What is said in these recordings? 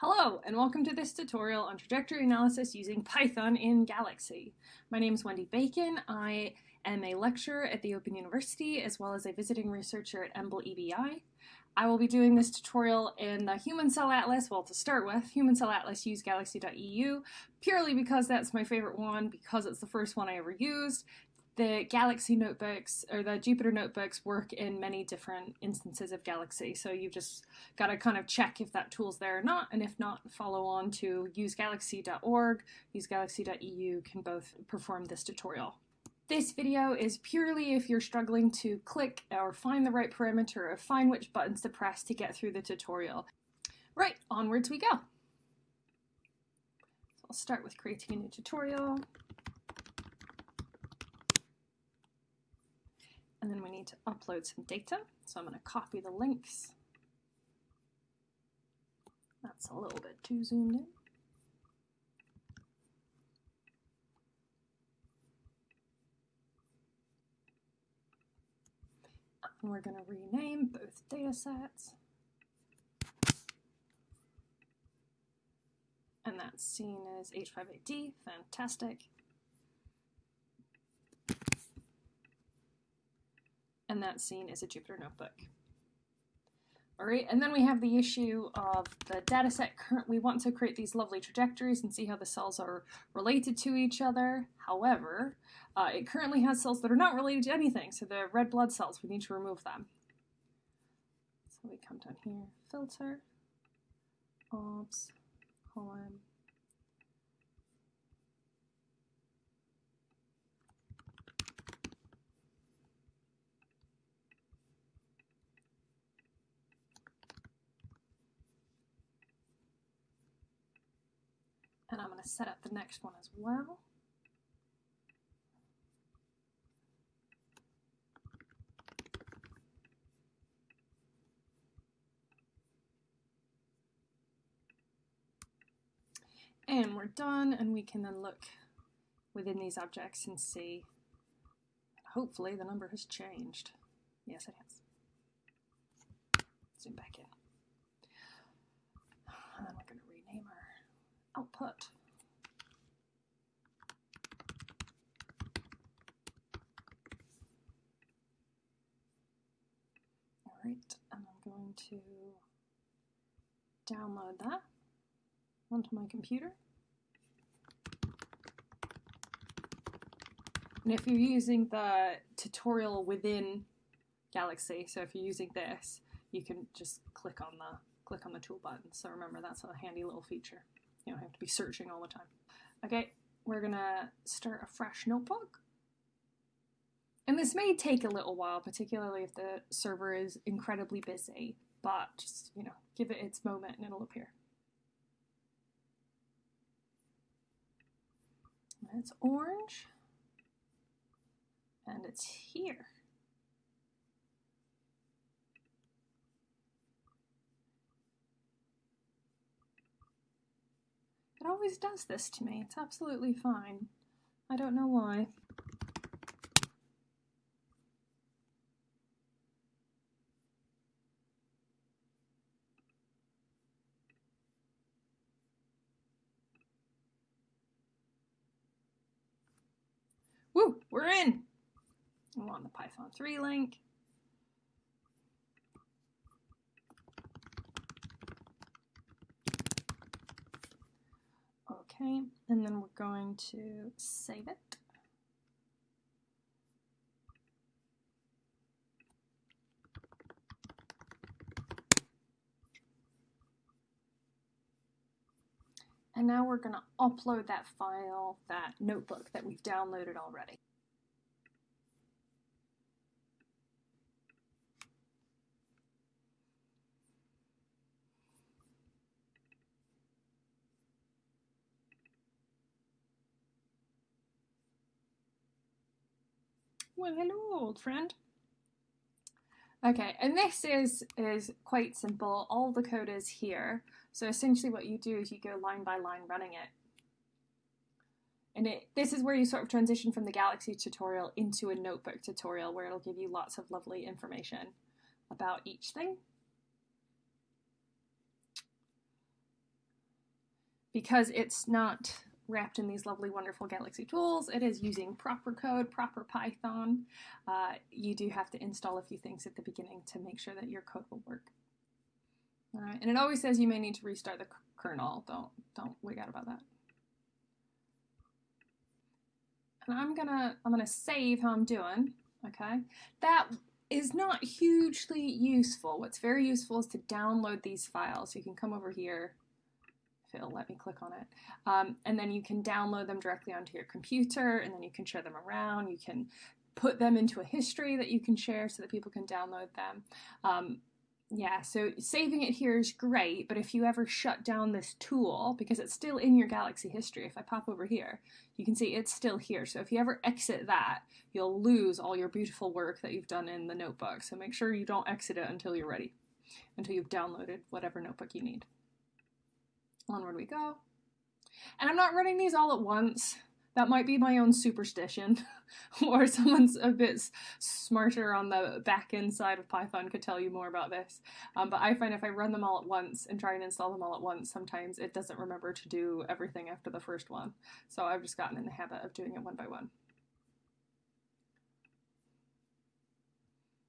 Hello, and welcome to this tutorial on trajectory analysis using Python in Galaxy. My name is Wendy Bacon. I am a lecturer at the Open University as well as a visiting researcher at EMBL EBI. I will be doing this tutorial in the Human Cell Atlas, well to start with, Human Cell Atlas use galaxy.eu, purely because that's my favorite one, because it's the first one I ever used, the Galaxy notebooks or the Jupyter notebooks work in many different instances of Galaxy. So you've just got to kind of check if that tool's there or not. And if not, follow on to usegalaxy.org, usegalaxy.eu can both perform this tutorial. This video is purely if you're struggling to click or find the right parameter or find which buttons to press to get through the tutorial. Right, onwards we go. So I'll start with creating a new tutorial. And then we need to upload some data. So I'm going to copy the links. That's a little bit too zoomed in. And we're going to rename both data sets. And that's seen as H5AD, fantastic. And that's seen as a Jupyter notebook. All right, and then we have the issue of the data set. We want to create these lovely trajectories and see how the cells are related to each other. However, uh, it currently has cells that are not related to anything, so the red blood cells, we need to remove them. So we come down here, filter, obs, column, to set up the next one as well. And we're done, and we can then look within these objects and see, hopefully the number has changed. Yes, it has. Zoom back in. And then we're going to rename our output. All right, and I'm going to download that onto my computer. And if you're using the tutorial within Galaxy, so if you're using this, you can just click on the click on the tool button. So remember that's a handy little feature. You don't have to be searching all the time. Okay, we're gonna start a fresh notebook. And this may take a little while, particularly if the server is incredibly busy, but just, you know, give it its moment and it'll appear. It's orange, and it's here. It always does this to me. It's absolutely fine. I don't know why. Woo, we're in. I want the Python 3 link. Okay, and then we're going to save it. And now we're going to upload that file, that notebook that we've downloaded already. Well, hello, old friend. Okay, and this is, is quite simple. All the code is here. So essentially what you do is you go line by line running it. And it, this is where you sort of transition from the Galaxy tutorial into a notebook tutorial where it'll give you lots of lovely information about each thing. because it's not wrapped in these lovely, wonderful Galaxy tools. It is using proper code, proper Python. Uh, you do have to install a few things at the beginning to make sure that your code will work. All right, and it always says you may need to restart the kernel. Don't don't wig out about that. And I'm gonna I'm gonna save how I'm doing. Okay, that is not hugely useful. What's very useful is to download these files. You can come over here let me click on it. Um, and then you can download them directly onto your computer and then you can share them around. You can put them into a history that you can share so that people can download them. Um, yeah, so saving it here is great, but if you ever shut down this tool, because it's still in your Galaxy history, if I pop over here, you can see it's still here. So if you ever exit that, you'll lose all your beautiful work that you've done in the notebook. So make sure you don't exit it until you're ready, until you've downloaded whatever notebook you need. Onward we go. And I'm not running these all at once. That might be my own superstition, or someone's a bit smarter on the back end side of Python could tell you more about this. Um, but I find if I run them all at once and try and install them all at once, sometimes it doesn't remember to do everything after the first one. So I've just gotten in the habit of doing it one by one.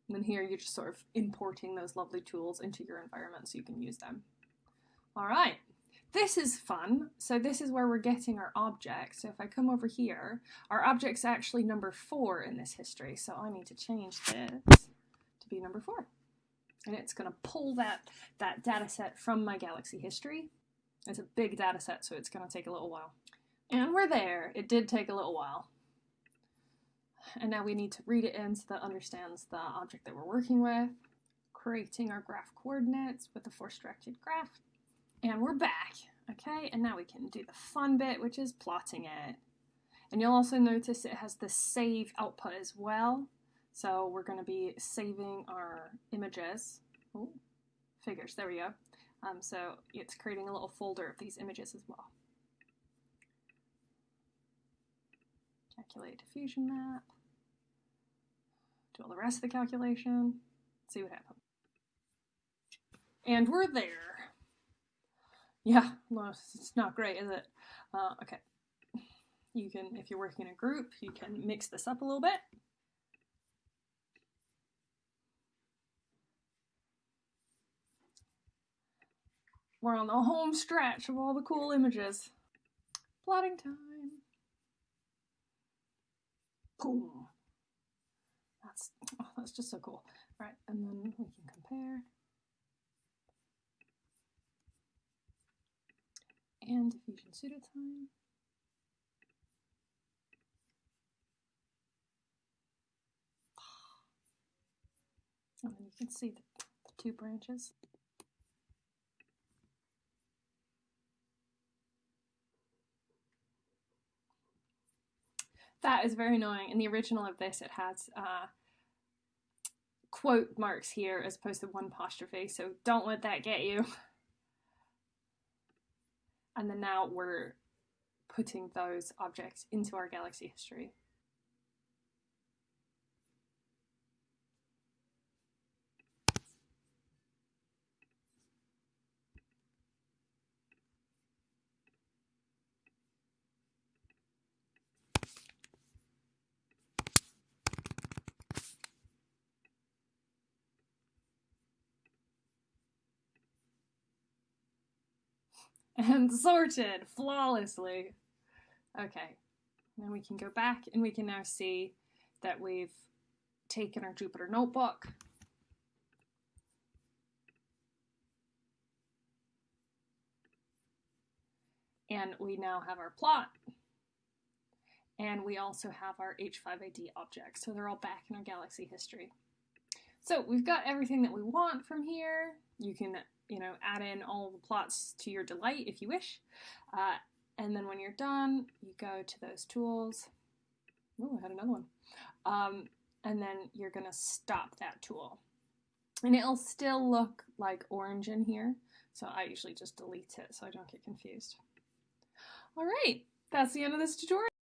And then here you're just sort of importing those lovely tools into your environment so you can use them. All right. This is fun. So this is where we're getting our object. So if I come over here, our object's actually number four in this history. So I need to change this to be number four. And it's going to pull that, that data set from my Galaxy history. It's a big data set, so it's going to take a little while. And we're there. It did take a little while. And now we need to read it in so that understands the object that we're working with, creating our graph coordinates with the force-directed graph. And we're back, okay? And now we can do the fun bit, which is plotting it. And you'll also notice it has the save output as well. So we're going to be saving our images. Figures, there we go. Um, so it's creating a little folder of these images as well. Calculate diffusion map. Do all the rest of the calculation. See what happens. And we're there. Yeah, it's not great, is it? Uh, okay. You can, if you're working in a group, you can mix this up a little bit. We're on the home stretch of all the cool images. Plotting time. Boom. That's, oh, that's just so cool. All right, and then we can compare. And diffusion pseudotime. And then you can see the, the two branches. That is very annoying. In the original of this, it has uh, quote marks here as opposed to one apostrophe, so don't let that get you. And then now we're putting those objects into our galaxy history. And sorted flawlessly. Okay, then we can go back and we can now see that we've taken our Jupyter notebook. And we now have our plot. And we also have our H5AD objects. So they're all back in our galaxy history. So we've got everything that we want from here. You can you know, add in all the plots to your delight if you wish. Uh, and then when you're done, you go to those tools. Oh, I had another one. Um, and then you're to stop that tool. And it'll still look like orange in here. So I usually just delete it so I don't get confused. All right, that's the end of this tutorial.